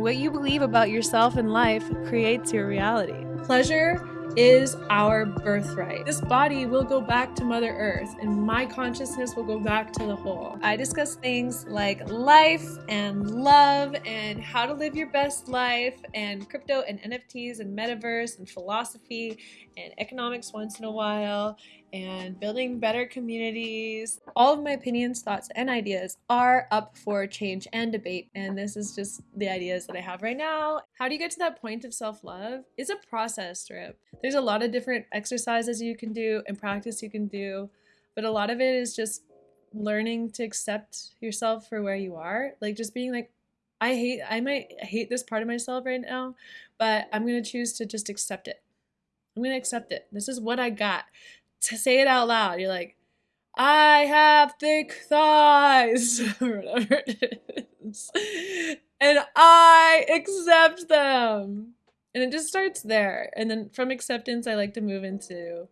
What you believe about yourself and life creates your reality. Pleasure is our birthright. This body will go back to Mother Earth, and my consciousness will go back to the whole. I discuss things like life and love and how to live your best life and crypto and NFTs and metaverse and philosophy and economics once in a while and building better communities. All of my opinions, thoughts, and ideas are up for change and debate. And this is just the ideas that I have right now. How do you get to that point of self love? It's a process, Strip. There's a lot of different exercises you can do and practice you can do, but a lot of it is just learning to accept yourself for where you are. Like just being like, I hate, I might hate this part of myself right now, but I'm to choose to just accept it. I'm going to accept it. This is what I got to say it out loud. You're like, I have thick thighs, or whatever it is, and I accept them. And it just starts there. And then from acceptance, I like to move into,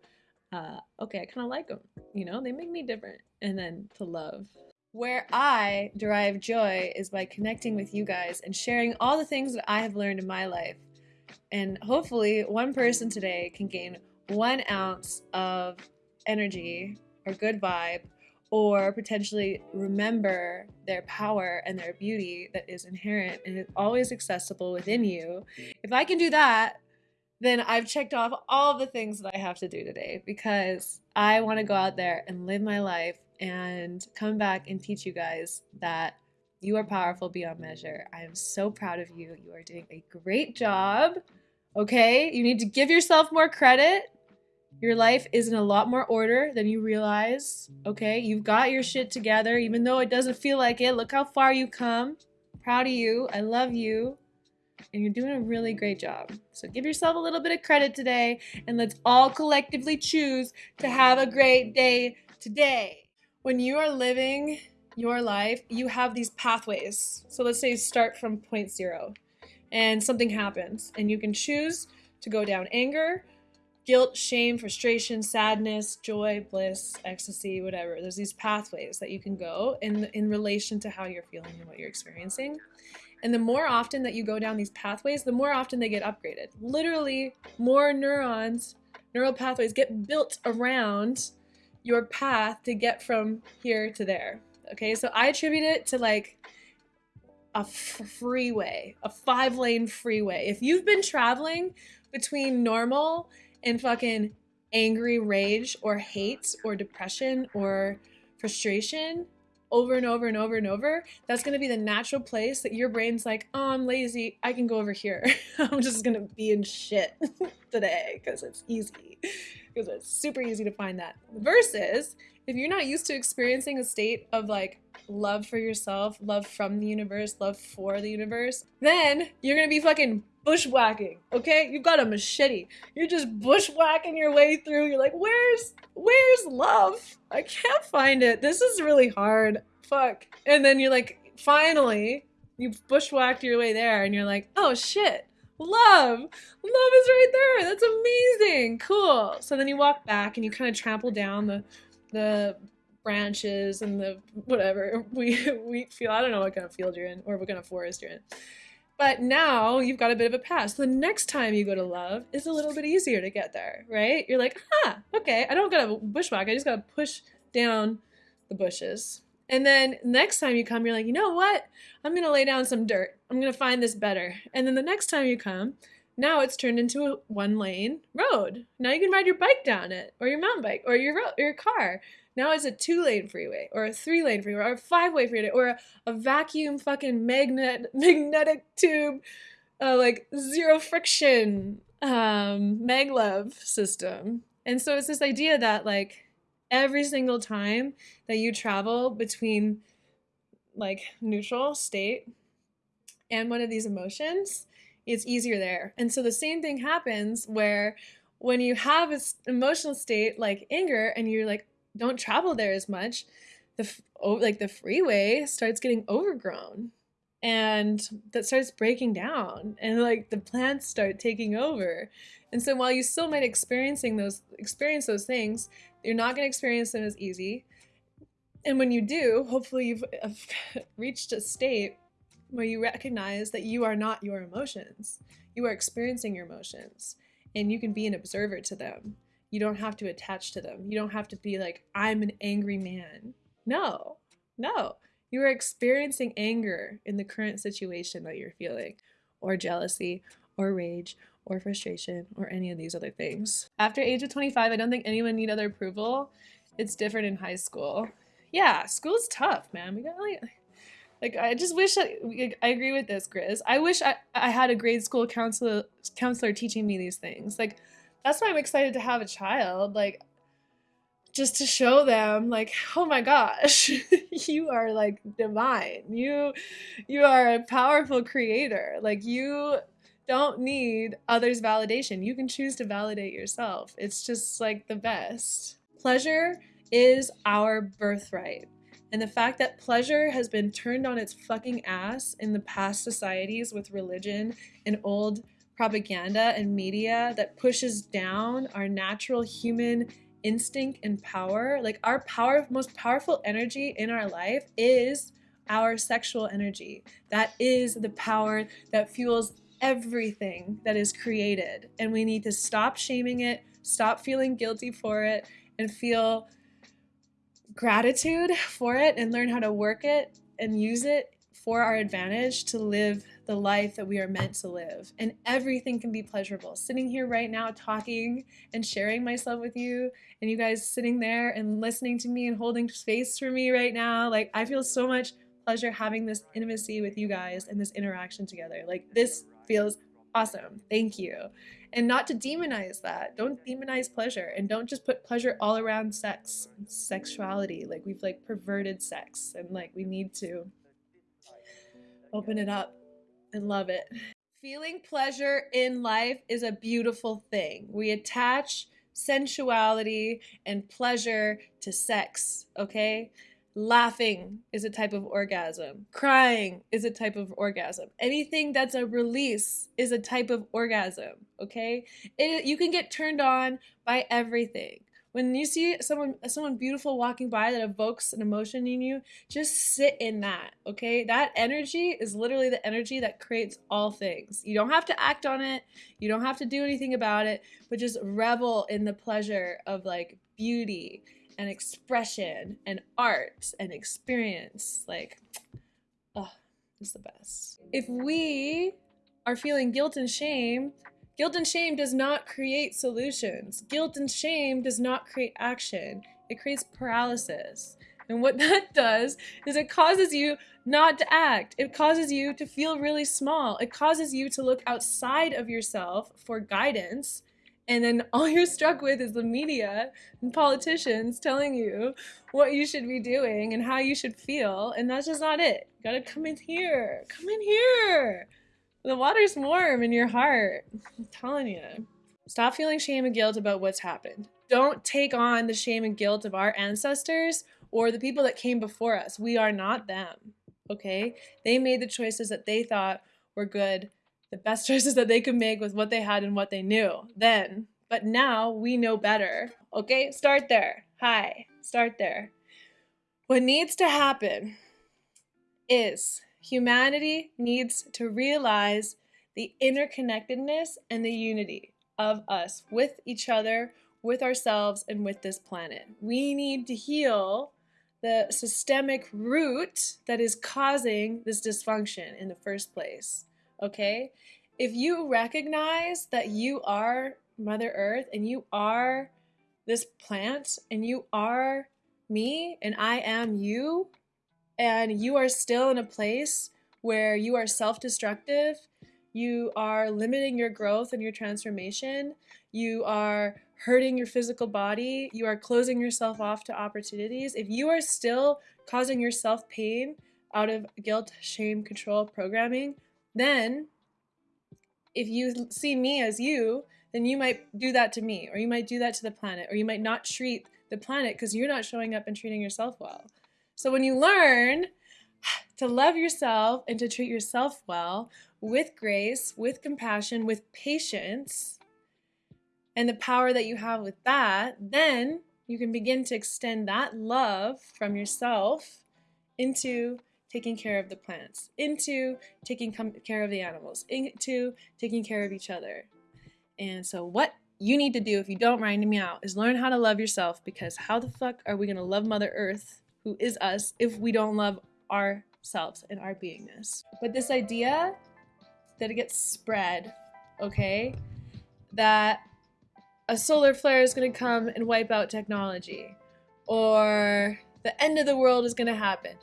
uh, okay, I kind of like them. You know, they make me different. And then to love. Where I derive joy is by connecting with you guys and sharing all the things that I have learned in my life. And hopefully, one person today can gain one ounce of energy or good vibe or potentially remember their power and their beauty that is inherent and is always accessible within you. If I can do that, then I've checked off all the things that I have to do today because I want to go out there and live my life and come back and teach you guys that you are powerful beyond measure. I am so proud of you. You are doing a great job. Okay? You need to give yourself more credit your life is in a lot more order than you realize. Okay, you've got your shit together, even though it doesn't feel like it. Look how far you've come. Proud of you. I love you. And you're doing a really great job. So give yourself a little bit of credit today, and let's all collectively choose to have a great day today. When you are living your life, you have these pathways. So let's say you start from point zero and something happens, and you can choose to go down anger guilt, shame, frustration, sadness, joy, bliss, ecstasy, whatever. There's these pathways that you can go in in relation to how you're feeling and what you're experiencing. And the more often that you go down these pathways, the more often they get upgraded. Literally, more neurons, neural pathways get built around your path to get from here to there. Okay, so I attribute it to like a freeway, a five lane freeway. If you've been traveling between normal and fucking angry rage or hate or depression or frustration over and over and over and over, that's going to be the natural place that your brain's like, oh, I'm lazy. I can go over here. I'm just going to be in shit today because it's easy. Because it's super easy to find that. Versus if you're not used to experiencing a state of like love for yourself, love from the universe, love for the universe, then you're going to be fucking bushwhacking, okay? You've got a machete. You're just bushwhacking your way through. You're like, where's where's love? I can't find it. This is really hard. Fuck. And then you're like, finally, you've bushwhacked your way there and you're like, oh shit. Love. Love is right there. That's amazing. Cool. So then you walk back and you kind of trample down the the branches and the whatever we wheat field. I don't know what kind of field you're in or what kind of forest you're in. But now you've got a bit of a pass. The next time you go to love is a little bit easier to get there, right? You're like, huh, okay, I don't gotta bushwhack. I just gotta push down the bushes. And then next time you come, you're like, you know what? I'm gonna lay down some dirt. I'm gonna find this better. And then the next time you come, now it's turned into a one lane road. Now you can ride your bike down it, or your mountain bike, or your your car. Now it's a two lane freeway or a three lane freeway or a five way freeway or a, a vacuum fucking magnet magnetic tube, uh, like zero friction um, maglev system. And so it's this idea that like every single time that you travel between like neutral state and one of these emotions, it's easier there. And so the same thing happens where when you have an emotional state like anger and you're like, don't travel there as much, the oh, like the freeway starts getting overgrown and that starts breaking down and like the plants start taking over. And so while you still might experiencing those experience those things, you're not going to experience them as easy. And when you do, hopefully you've uh, reached a state where you recognize that you are not your emotions. You are experiencing your emotions and you can be an observer to them. You don't have to attach to them. You don't have to be like, I'm an angry man. No, no. You are experiencing anger in the current situation that you're feeling, or jealousy, or rage, or frustration, or any of these other things. After age of 25, I don't think anyone need other approval. It's different in high school. Yeah, school's tough, man. We got like, like I just wish I, I agree with this, Grizz. I wish I, I had a grade school counselor counselor teaching me these things. Like that's why I'm excited to have a child. Like just to show them like oh my gosh you are like divine you you are a powerful creator like you don't need others validation you can choose to validate yourself it's just like the best pleasure is our birthright and the fact that pleasure has been turned on its fucking ass in the past societies with religion and old propaganda and media that pushes down our natural human instinct and power. Like our power, most powerful energy in our life is our sexual energy. That is the power that fuels everything that is created. And we need to stop shaming it, stop feeling guilty for it, and feel gratitude for it and learn how to work it and use it for our advantage to live the life that we are meant to live. And everything can be pleasurable. Sitting here right now, talking and sharing myself with you, and you guys sitting there and listening to me and holding space for me right now. Like, I feel so much pleasure having this intimacy with you guys and this interaction together. Like, this feels awesome. Thank you. And not to demonize that. Don't demonize pleasure and don't just put pleasure all around sex, sexuality. Like, we've like perverted sex and like we need to open it up and love it. Feeling pleasure in life is a beautiful thing. We attach sensuality and pleasure to sex, okay? Laughing is a type of orgasm. Crying is a type of orgasm. Anything that's a release is a type of orgasm, okay? It, you can get turned on by everything. When you see someone someone beautiful walking by that evokes an emotion in you, just sit in that, okay? That energy is literally the energy that creates all things. You don't have to act on it. You don't have to do anything about it, but just revel in the pleasure of like beauty and expression and art and experience. Like, oh, it's the best. If we are feeling guilt and shame Guilt and shame does not create solutions. Guilt and shame does not create action. It creates paralysis. And what that does is it causes you not to act. It causes you to feel really small. It causes you to look outside of yourself for guidance. And then all you're struck with is the media and politicians telling you what you should be doing and how you should feel. And that's just not it. You gotta come in here. Come in here. The water's warm in your heart. I'm telling you. Stop feeling shame and guilt about what's happened. Don't take on the shame and guilt of our ancestors or the people that came before us. We are not them. Okay? They made the choices that they thought were good, the best choices that they could make with what they had and what they knew then. But now we know better. Okay? Start there. Hi. Start there. What needs to happen is humanity needs to realize the interconnectedness and the unity of us with each other, with ourselves, and with this planet. We need to heal the systemic root that is causing this dysfunction in the first place. Okay? If you recognize that you are Mother Earth and you are this plant and you are me and I am you, and you are still in a place where you are self destructive, you are limiting your growth and your transformation, you are hurting your physical body, you are closing yourself off to opportunities, if you are still causing yourself pain out of guilt, shame, control programming, then if you see me as you, then you might do that to me, or you might do that to the planet, or you might not treat the planet because you're not showing up and treating yourself well. So when you learn to love yourself and to treat yourself well with grace, with compassion, with patience, and the power that you have with that, then you can begin to extend that love from yourself into taking care of the plants, into taking care of the animals, into taking care of each other. And so, what you need to do if you don't mind me out is learn how to love yourself because how the fuck are we going to love Mother Earth, who is us, if we don't love ourselves and our beingness? But this idea that it gets spread, okay, that a solar flare is going to come and wipe out technology, or the end of the world is going to happen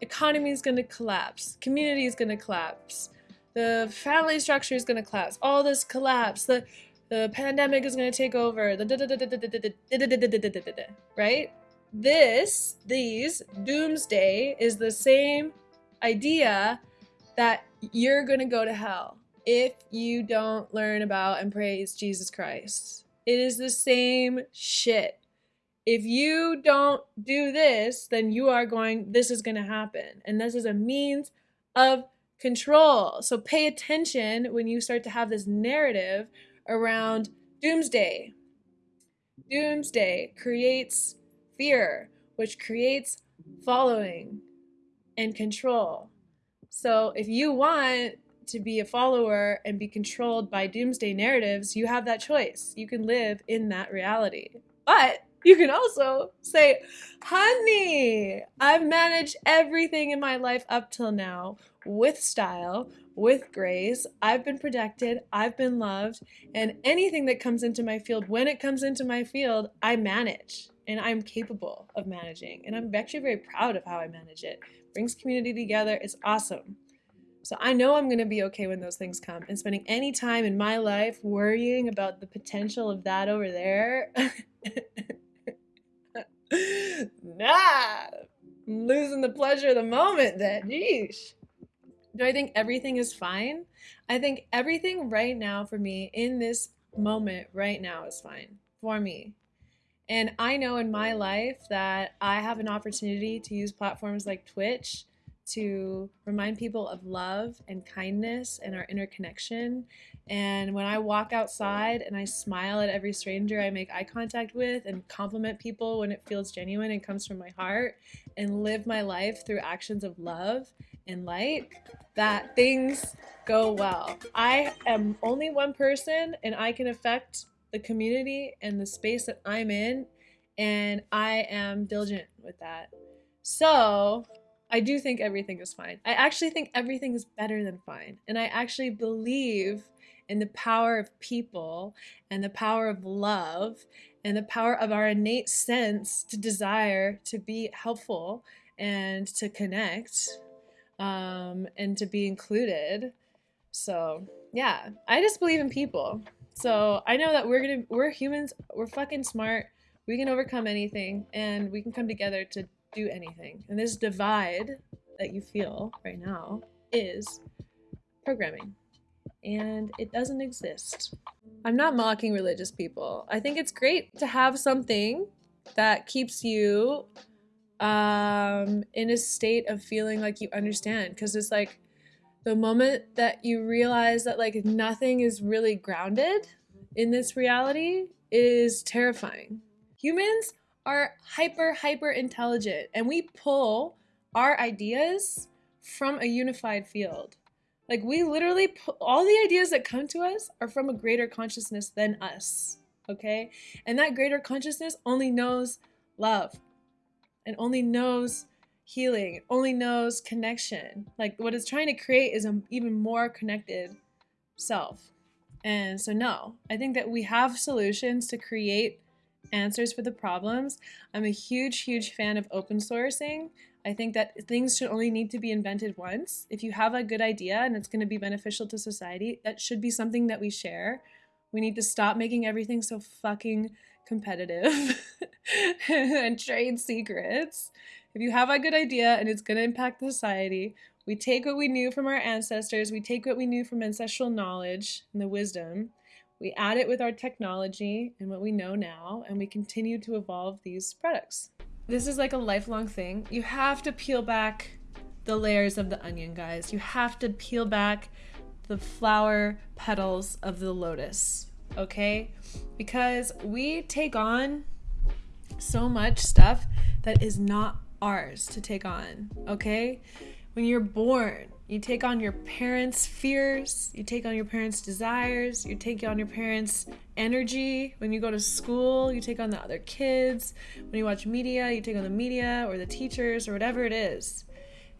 economy is going to collapse, community is going to collapse, the family structure is going to collapse, all this collapse, the the pandemic is going to take over, the right? This, these, doomsday is the same idea that you're going to go to hell if you don't learn about and praise Jesus Christ. It is the same shit if you don't do this, then you are going, this is going to happen. And this is a means of control. So pay attention when you start to have this narrative around doomsday. Doomsday creates fear, which creates following and control. So if you want to be a follower and be controlled by doomsday narratives, you have that choice. You can live in that reality. But you can also say, honey, I've managed everything in my life up till now with style, with grace. I've been protected, I've been loved, and anything that comes into my field, when it comes into my field, I manage and I'm capable of managing. And I'm actually very proud of how I manage it. Brings community together, it's awesome. So I know I'm going to be okay when those things come. And spending any time in my life worrying about the potential of that over there nah, I'm losing the pleasure of the moment then. Yeesh. Do I think everything is fine? I think everything right now for me in this moment right now is fine for me. And I know in my life that I have an opportunity to use platforms like Twitch to remind people of love and kindness and our interconnection. And when I walk outside and I smile at every stranger I make eye contact with and compliment people when it feels genuine and comes from my heart and live my life through actions of love and light, that things go well. I am only one person and I can affect the community and the space that I'm in, and I am diligent with that. So, I do think everything is fine. I actually think everything is better than fine. And I actually believe in the power of people and the power of love and the power of our innate sense to desire to be helpful and to connect um, and to be included. So, yeah, I just believe in people. So, I know that we're to, we're humans, we're fucking smart. We can overcome anything and we can come together to do anything. And this divide that you feel right now is programming. And it doesn't exist. I'm not mocking religious people. I think it's great to have something that keeps you um, in a state of feeling like you understand. Because it's like the moment that you realize that like nothing is really grounded in this reality is terrifying. Humans are hyper, hyper intelligent and we pull our ideas from a unified field. Like we literally pull, all the ideas that come to us are from a greater consciousness than us. Okay? And that greater consciousness only knows love and only knows healing, only knows connection. Like what it's trying to create is an even more connected self. And so, no, I think that we have solutions to create answers for the problems. I'm a huge, huge fan of open sourcing. I think that things should only need to be invented once. If you have a good idea and it's going to be beneficial to society, that should be something that we share. We need to stop making everything so fucking competitive and trade secrets. If you have a good idea and it's going to impact society, we take what we knew from our ancestors, we take what we knew from ancestral knowledge and the wisdom, we add it with our technology and what we know now, and we continue to evolve these products. This is like a lifelong thing. You have to peel back the layers of the onion, guys. You have to peel back the flower petals of the lotus, okay? Because we take on so much stuff that is not ours to take on, okay? when you're born, you take on your parents' fears, you take on your parents' desires, you take on your parents' energy. When you go to school, you take on the other kids. When you watch media, you take on the media or the teachers or whatever it is.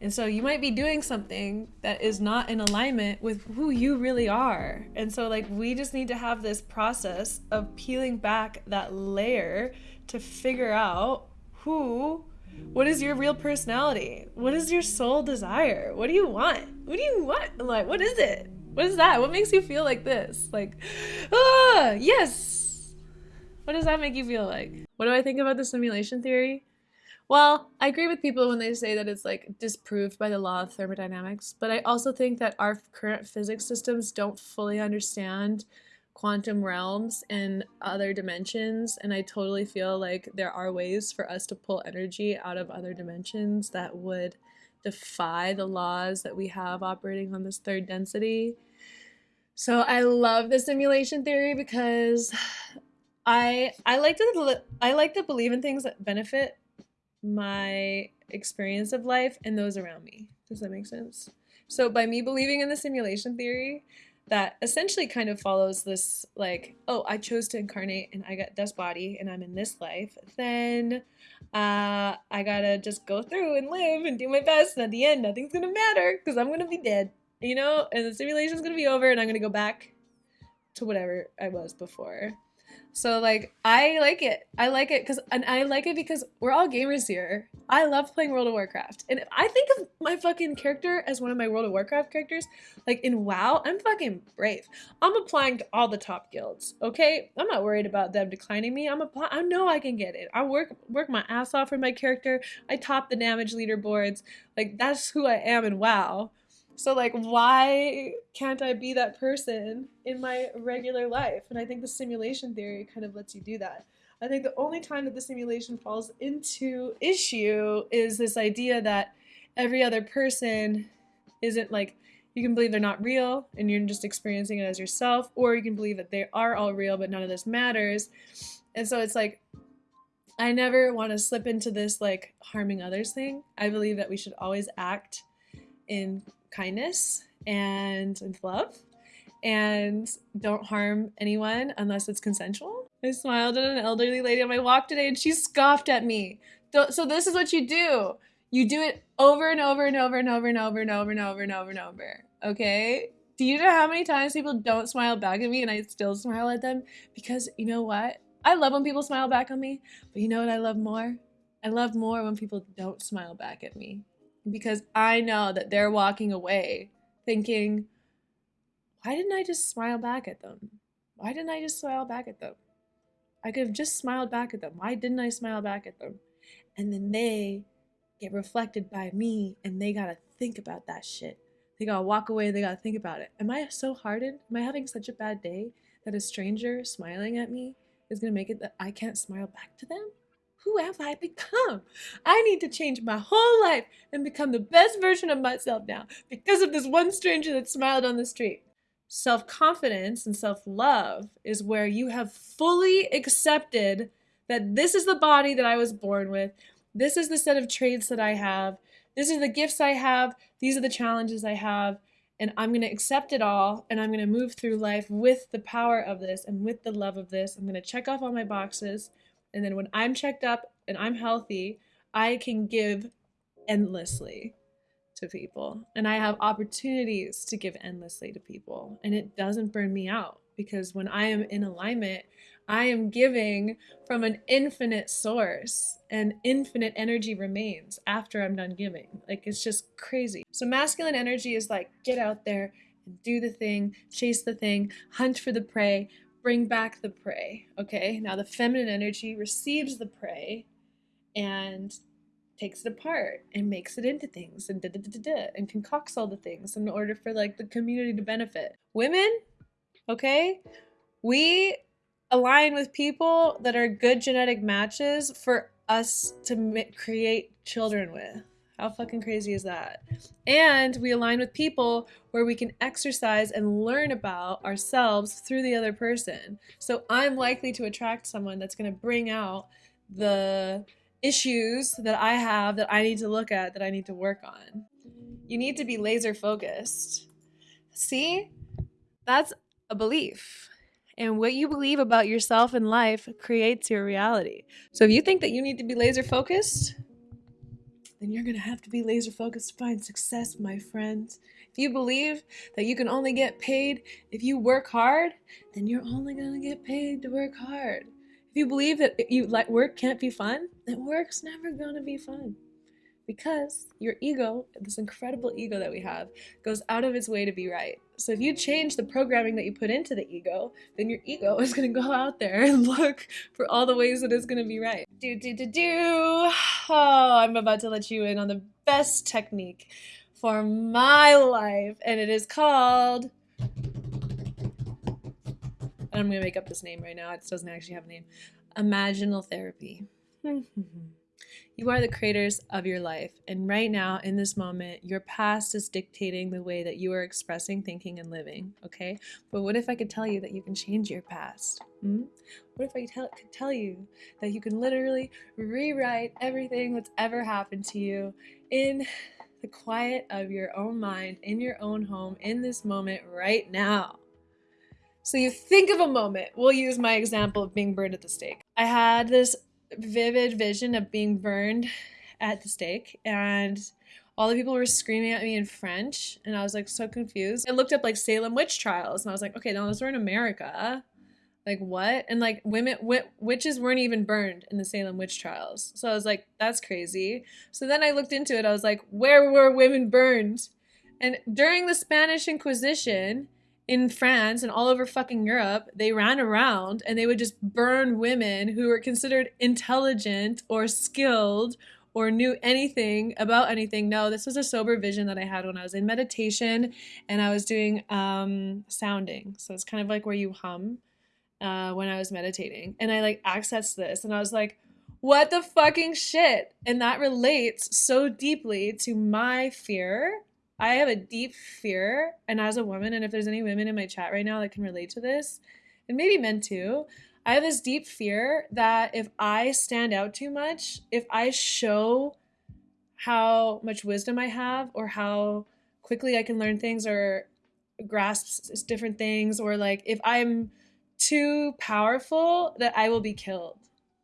And so you might be doing something that is not in alignment with who you really are. And so, like, we just need to have this process of peeling back that layer to figure out who what is your real personality? What is your soul desire? What do you want? What do you want? Like, what is it? What is that? What makes you feel like this? Like, ah, yes. What does that make you feel like? What do I think about the simulation theory? Well, I agree with people when they say that it's like disproved by the law of thermodynamics, but I also think that our current physics systems don't fully understand quantum realms and other dimensions and i totally feel like there are ways for us to pull energy out of other dimensions that would defy the laws that we have operating on this third density. So i love the simulation theory because i i like to i like to believe in things that benefit my experience of life and those around me. Does that make sense? So by me believing in the simulation theory that essentially kind of follows this like oh i chose to incarnate and i got this body and i'm in this life. Then uh, i gotta just go through and live and do my best. And at the end nothing's gonna matter because i'm gonna be dead you know? And the simulation's gonna be over and i'm gonna go back to whatever i was before so like I like it. I like it because and I like it because we're all gamers here. I love playing World of Warcraft. And if I think of my fucking character as one of my World of Warcraft characters. Like in WoW, I'm fucking brave. I'm applying to all the top guilds. Okay? I'm not worried about them declining me. I'm apply I know I can get it. I work work my ass off for my character. I top the damage leaderboards. Like that's who I am in WoW. So like why can't I be that person in my regular life? And I think the simulation theory kind of lets you do that. I think the only time that the simulation falls into issue is this idea that every other person isn't like you can believe they're not real and you're just experiencing it as yourself or you can believe that they are all real but none of this matters. And so it's like I never want to slip into this like harming others thing. I believe that we should always act in kindness and with love and don't harm anyone unless it's consensual. I smiled at an elderly lady on my walk today and she scoffed at me. So this is what you do. You do it over and over and over and over and over and over and over and over and over. Okay? Do you know how many times people don't smile back at me and I still smile at them? Because you know what? I love when people smile back on me, but you know what I love more? I love more when people don't smile back at me because I know that they're walking away thinking, why didn't I just smile back at them? Why didn't I just smile back at them? I could have just smiled back at them. Why didn't I smile back at them? And then they get reflected by me and they gotta think about that shit. They gotta walk away, they gotta think about it. Am I so hardened? Am I having such a bad day that a stranger smiling at me is gonna make it that I can't smile back to them? Who have I become? I need to change my whole life and become the best version of myself now because of this one stranger that smiled on the street. Self confidence and self love is where you have fully accepted that this is the body that I was born with, this is the set of traits that I have, this is the gifts I have, these are the challenges I have. And I'm going to accept it all and I'm going to move through life with the power of this and with the love of this. I'm going to check off all my boxes and then when I'm checked up and I'm healthy, I can give endlessly to people. And I have opportunities to give endlessly to people. And it doesn't burn me out because when I am in alignment, I am giving from an infinite source and infinite energy remains after I'm done giving. Like it's just crazy. So masculine energy is like get out there and do the thing, chase the thing, hunt for the prey, bring back the prey. Okay, now the feminine energy receives the prey and takes it apart and makes it into things and da, da, da, da, and concocts all the things in order for like the community to benefit. Women, okay, we align with people that are good genetic matches for us to create children with. How fucking crazy is that? And we align with people where we can exercise and learn about ourselves through the other person. So I'm likely to attract someone that's going to bring out the issues that I have that I need to look at, that I need to work on. You need to be laser focused. See? That's a belief. And what you believe about yourself and life creates your reality. So if you think that you need to be laser focused, then you're going to have to be laser focused to find success, my friends. If you believe that you can only get paid if you work hard, then you're only going to get paid to work hard. If you believe that you like work can't be fun, then work's never going to be fun because your ego, this incredible ego that we have, goes out of its way to be right. So if you change the programming that you put into the ego, then your ego is going to go out there and look for all the ways that it's going to be right. Do, do, do, do. Oh, I'm about to let you in on the best technique for my life, and it is called. I'm going to make up this name right now. It doesn't actually have a name. Imaginal therapy. Mm-hmm. You are the creators of your life, and right now, in this moment, your past is dictating the way that you are expressing, thinking, and living. Okay, but what if I could tell you that you can change your past? Hmm? What if I could tell you that you can literally rewrite everything that's ever happened to you in the quiet of your own mind, in your own home, in this moment, right now? So you think of a moment. We'll use my example of being burned at the stake. I had this vivid vision of being burned at the stake and all the people were screaming at me in French and I was like so confused. I looked up like Salem witch trials and I was like, okay, now those were in America. Like what? And like women witches weren't even burned in the Salem witch trials. So I was like, that's crazy. So then I looked into it. I was like, where were women burned? And during the Spanish Inquisition, in France and all over fucking Europe, they ran around and they would just burn women who were considered intelligent or skilled or knew anything about anything. No, this was a sober vision that I had when I was in meditation and I was doing um, sounding. So it's kind of like where you hum uh, when I was meditating. And I like accessed this and I was like, what the fucking shit? And that relates so deeply to my fear I have a deep fear, and as a woman, and if there's any women in my chat right now that can relate to this, and maybe men too, I have this deep fear that if I stand out too much, if I show how much wisdom I have, or how quickly I can learn things, or grasp different things, or like if I'm too powerful, that I will be killed.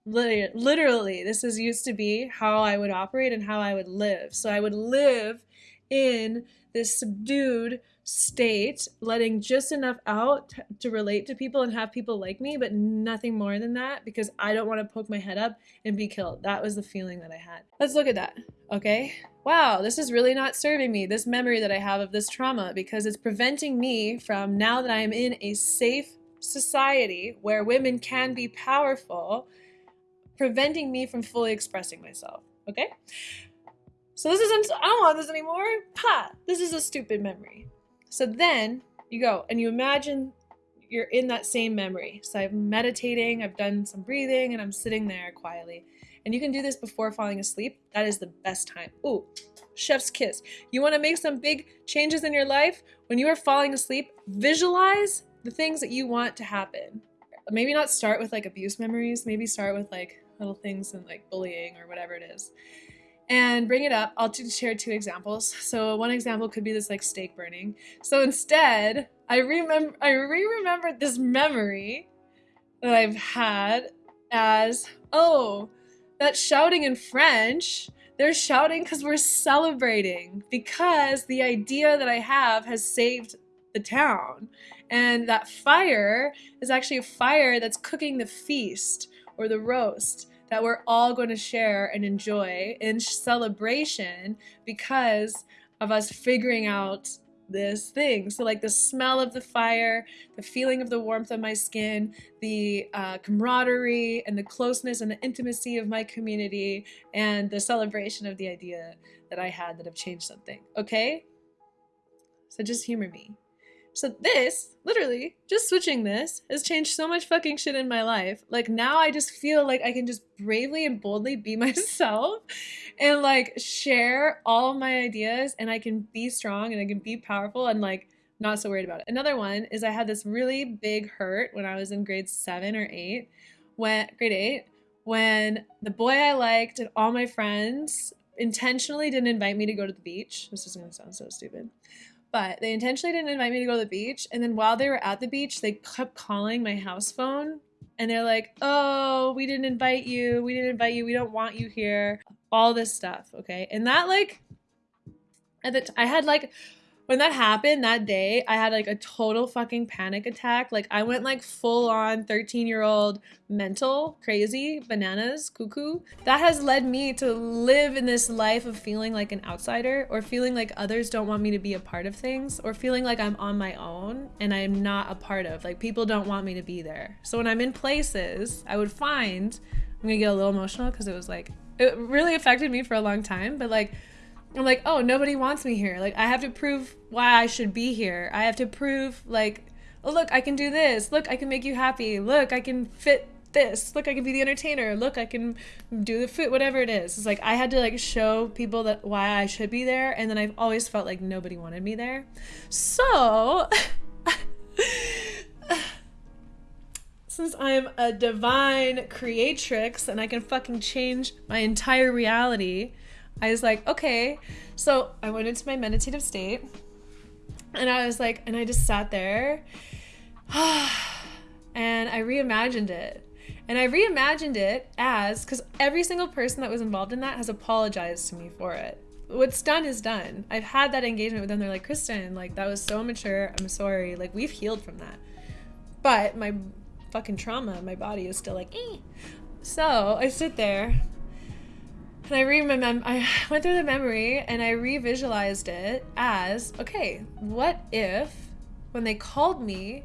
Literally, this is used to be how I would operate and how I would live. So I would live in this subdued state, letting just enough out to relate to people and have people like me, but nothing more than that because I don't want to poke my head up and be killed. That was the feeling that I had. Let's look at that, okay? Wow, this is really not serving me, this memory that I have of this trauma, because it's preventing me from now that I am in a safe society where women can be powerful, preventing me from fully expressing myself, okay? So this isn't, I don't want this anymore. Ha, this is a stupid memory. So then you go and you imagine you're in that same memory. So I'm meditating, I've done some breathing, and I'm sitting there quietly. And you can do this before falling asleep. That is the best time. Ooh, chef's kiss. You want to make some big changes in your life? When you are falling asleep, visualize the things that you want to happen. Maybe not start with like abuse memories, maybe start with like little things and like bullying or whatever it is and bring it up. I'll share two examples. So one example could be this like stake burning. So instead, I remember I re-remembered this memory that I've had as oh, that shouting in French. They're shouting because we're celebrating because the idea that I have has saved the town. And that fire is actually a fire that's cooking the feast or the roast that we're all going to share and enjoy in celebration because of us figuring out this thing. So, like the smell of the fire, the feeling of the warmth of my skin, the uh, camaraderie and the closeness and the intimacy of my community, and the celebration of the idea that I had that have changed something. Okay? So, just humor me. So this, literally, just switching this has changed so much fucking shit in my life. Like now I just feel like I can just bravely and boldly be myself and like share all my ideas and I can be strong and I can be powerful and like not so worried about it. Another one is I had this really big hurt when I was in grade 7 or 8 when grade 8 when the boy I liked and all my friends intentionally didn't invite me to go to the beach. This is gonna sound so stupid. But they intentionally didn't invite me to go to the beach. And then while they were at the beach, they kept calling my house phone and they're like, oh, we didn't invite you. We didn't invite you. We don't want you here. All this stuff. Okay. And that, like, at the t- I had like when that happened that day, I had like a total fucking panic attack. Like I went like full on 13 year old mental, crazy, bananas, cuckoo. That has led me to live in this life of feeling like an outsider or feeling like others don't want me to be a part of things or feeling like I'm on my own and I'm not a part of. Like people don't want me to be there. So when I'm in places, I would find I'm gonna get a little emotional because it was like it really affected me for a long time, but like I'm like, oh, nobody wants me here. Like, I have to prove why I should be here. I have to prove, like, oh, look, I can do this. Look, I can make you happy. Look, I can fit this. Look, I can be the entertainer. Look, I can do the food, whatever it is. It's like I had to like show people that why I should be there, and then I've always felt like nobody wanted me there. So, since I'm a divine creatrix and I can fucking change my entire reality I was like, okay. So I went into my meditative state and I was like, and I just sat there and I reimagined it. And I reimagined it as because every single person that was involved in that has apologized to me for it. What's done is done. I've had that engagement with them. They're like, Kristen, like, that was so mature. I'm sorry. Like, we've healed from that. But my fucking trauma, my body is still like, eh. So I sit there and I remember, I went through the memory and I revisualized it as okay, what if when they called me,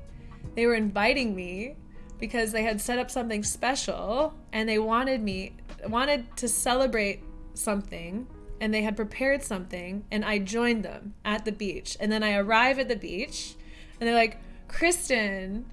they were inviting me because they had set up something special and they wanted me, wanted to celebrate something and they had prepared something and I joined them at the beach. And then I arrive at the beach and they're like, Kristen,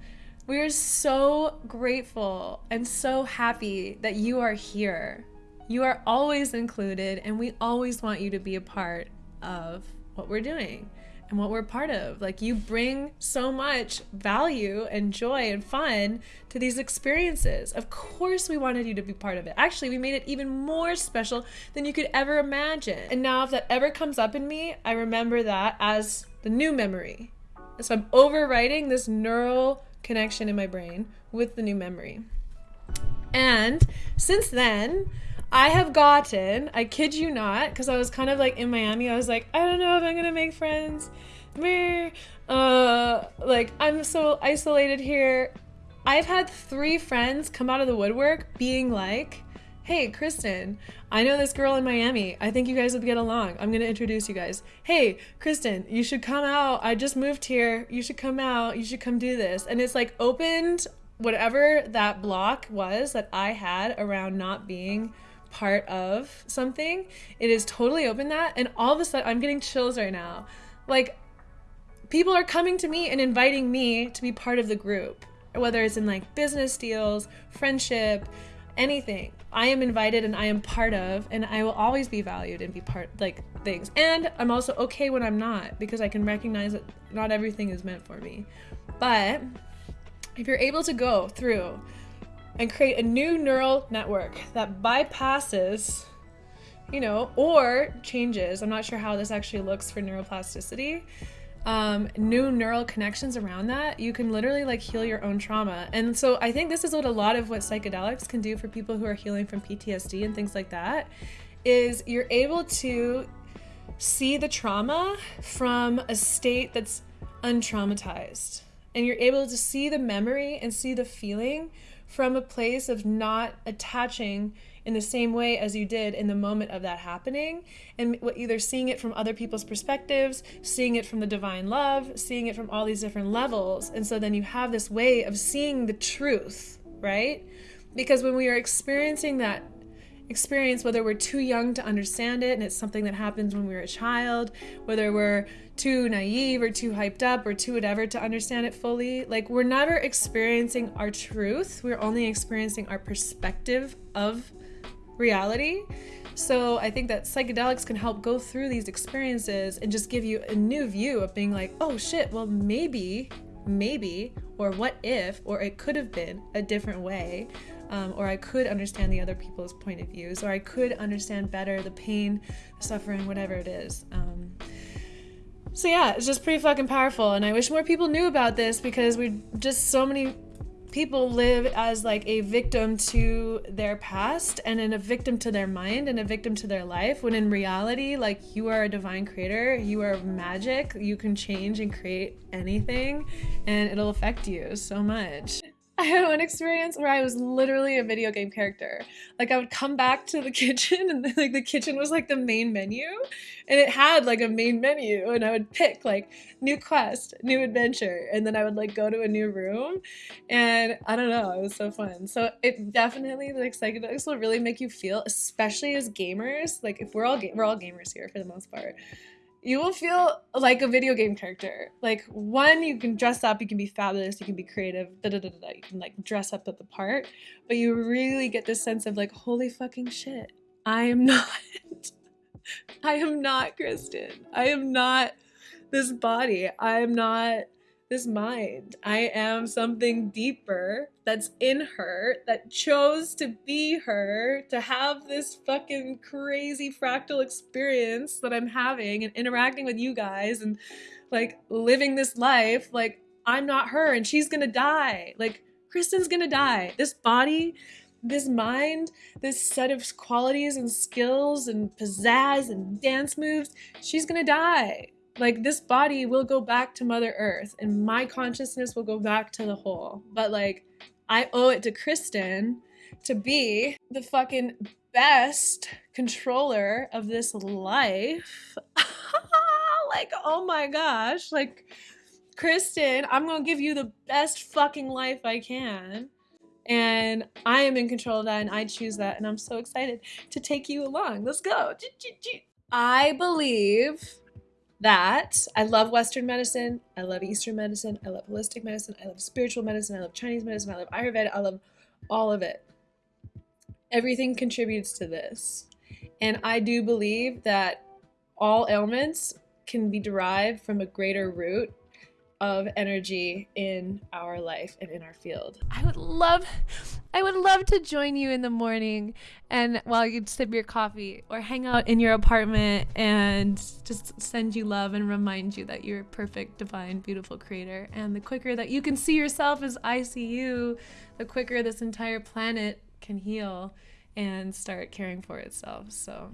we are so grateful and so happy that you are here. You are always included, and we always want you to be a part of what we're doing and what we're part of. Like, you bring so much value and joy and fun to these experiences. Of course, we wanted you to be part of it. Actually, we made it even more special than you could ever imagine. And now, if that ever comes up in me, I remember that as the new memory. So I'm overwriting this neural connection in my brain with the new memory. And since then, I have gotten, I kid you not, because I was kind of like in Miami, I was like, I don't know if I'm gonna make friends. Me, uh, like I'm so isolated here. I've had three friends come out of the woodwork being like, Hey, Kristen, I know this girl in Miami. I think you guys would get along. I'm going to introduce you guys. Hey, Kristen, you should come out. I just moved here. You should come out. You should come do this. And it's like opened whatever that block was that I had around not being part of something, it is totally open that. And all of a sudden, I'm getting chills right now. Like, people are coming to me and inviting me to be part of the group, whether it's in like business deals, friendship, anything. I am invited and I am part of, and I will always be valued and be part like things. And I'm also okay when I'm not because I can recognize that not everything is meant for me. But if you're able to go through and create a new neural network that bypasses, you know, or changes. I'm not sure how this actually looks for neuroplasticity. Um, new neural connections around that, you can literally like heal your own trauma. And so I think this is what a lot of what psychedelics can do for people who are healing from PTSD and things like that is you're able to see the trauma from a state that's untraumatized. And you're able to see the memory and see the feeling from a place of not attaching in the same way as you did in the moment of that happening. And either seeing it from other people's perspectives seeing it from the divine love seeing it from all these different levels. And so then you have this way of seeing the truth right? Because when we are experiencing that experience whether we're too young to understand it and it's something that happens when we we're a child whether we're too naive or too hyped up or too whatever to understand it fully. Like, we're never experiencing our truth, we're only experiencing our perspective of reality. So, I think that psychedelics can help go through these experiences and just give you a new view of being like, oh shit, well, maybe, maybe, or what if, or it could have been a different way. Um, or I could understand the other people's point of views, or I could understand better the pain, suffering, whatever it is. Um, so yeah, it's just pretty fucking powerful, and I wish more people knew about this because we just so many people live as like a victim to their past and then a victim to their mind and a victim to their life when in reality like you are a divine creator you are magic you can change and create anything and it'll affect you so much I had one experience where I was literally a video game character. Like I would come back to the kitchen and like the kitchen was like the main menu and it had like a main menu and I would pick like new quest, new adventure and then I would like go to a new room and I don't know, it was so fun. So it definitely like psychedelics will really make you feel especially as gamers, like if we're all we're all gamers here for the most part you will feel like a video game character. Like one, you can dress up, you can be fabulous, you can be creative, da da da da. You can like dress up at the part, but you really get this sense of like, holy fucking shit, I am not, I am not Kristen. I am not this body. I am not this mind. I am something deeper that's in her that chose to be her, to have this fucking crazy fractal experience that I'm having and interacting with you guys and like living this life. Like, I'm not her and she's gonna die. Like, Kristen's gonna die. This body, this mind, this set of qualities and skills and pizzazz and dance moves, she's gonna die like this body will go back to mother earth and my consciousness will go back to the whole. But like i owe it to kristen to be the fucking best controller of this life. Like oh my gosh. Like kristen i'm gonna give you the best fucking life i can. And i am in control of that and i choose that and i'm so excited to take you along. Let's go. I believe that. I love Western medicine, I love Eastern medicine, I love holistic medicine, I love spiritual medicine, I love Chinese medicine, I love Ayurveda, I love all of it. Everything contributes to this. And I do believe that all ailments can be derived from a greater root of energy in our life and in our field. I would love I would love to join you in the morning and while you sip your coffee or hang out in your apartment and just send you love and remind you that you're a perfect, divine, beautiful creator. And the quicker that you can see yourself as I see you, the quicker this entire planet can heal and start caring for itself. So